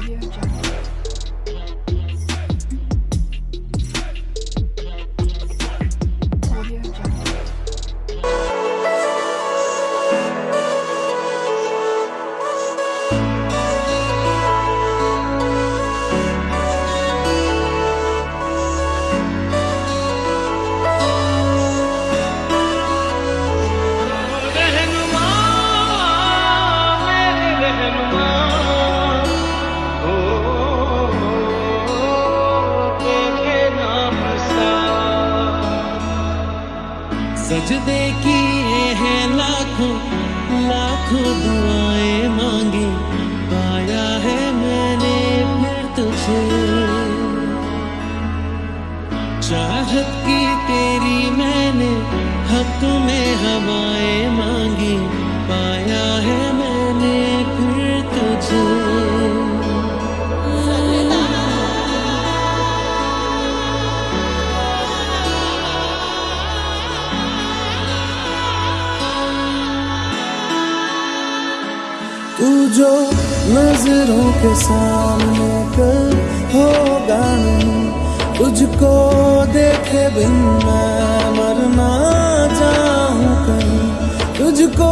Audio Jungle. सजदे किए हैं लाखों लाखों दुआएँ मांगी। पाया है मैंने फिर तुझे। चाहत की तेरी मैंने हक में हवाएँ मांगी। तू जो नज़रों के सामने कल होगा तुझको देखे बिन मैं मरना चाहूँ कहीं। तुझको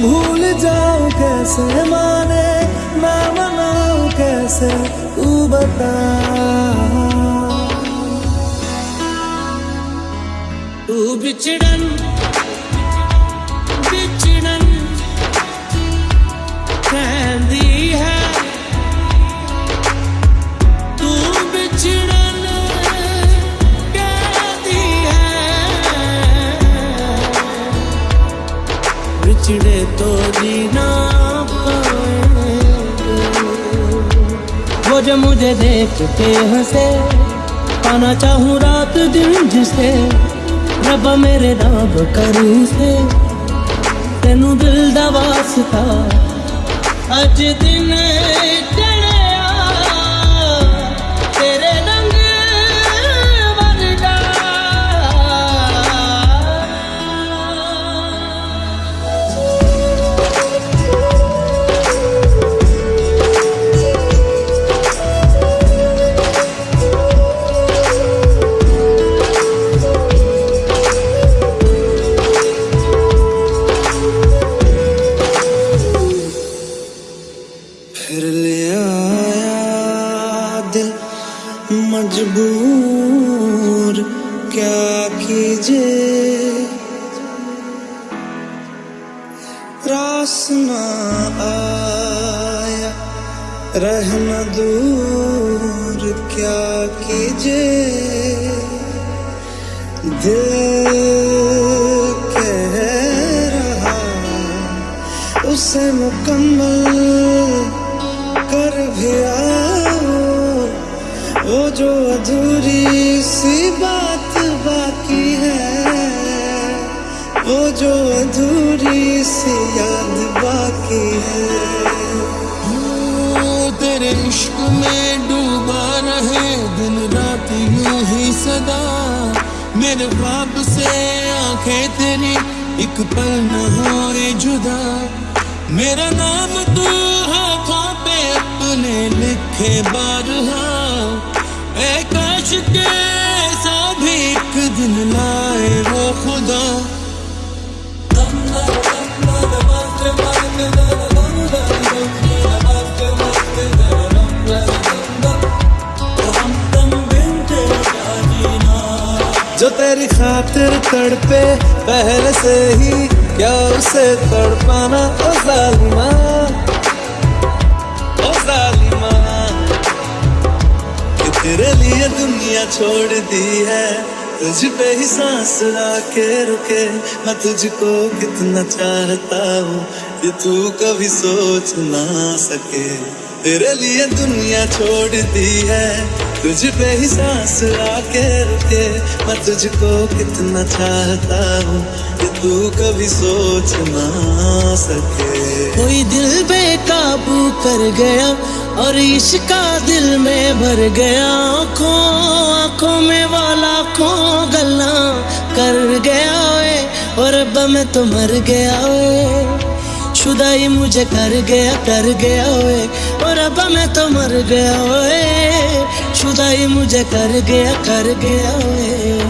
भूल जाऊँ कैसे, माने ना मनाऊं कैसे, तू बता। तू बिछड़न बिछड़े तो जीना वो जो मुझे देख के हंसे, पाना चाहूँ रात दिन जिसे, रब मेरे नाम करी से तेनू दिल दा वास्ता अज दिन क्या कीजिए? रास ना आया, रहना दूर क्या कीजिए? दिल कह रहा, उसे मुकम्मल कर भी आओ। वो जो अधूरी सी बात बाकी है। वो जो अधूरी सी याद बाकी है। तेरे इश्क में डूबा रहे, दिन रात यूँ ही सदा। मेरे बाप से आँखें तेरी एक पल न हो जुदा। मेरा नाम तू हाथों पे अपने लिखे बारहा। काश के दिन लाए वो खुदा। जो तेरी खातिर तड़पे, पहले से ही क्या उसे तड़पाना, ओ जालिमा। ओ जालिमा तेरे लिए दुनिया छोड़ दी है। तुझ पे ही सांस आके रुके, मैं तुझको कितना चाहता हूँ ये तू कभी सोच ना सके। तेरे लिए दुनिया छोड़ दी है तुझ पे ही सांस आके रुके, मैं तुझको कितना चाहता हूँ ये तू कभी सोच ना सके। कोई दिल बेकाबू कर गया और इश्का दिल में भर गया आँखों, आँखों में वाला खो गला कर गया है और अब मैं तो मर गया है शुदाई मुझे कर गया कर गया है और अब मैं तो मर गया है शुदाई मुझे कर गया कर गया है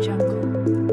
Jungle.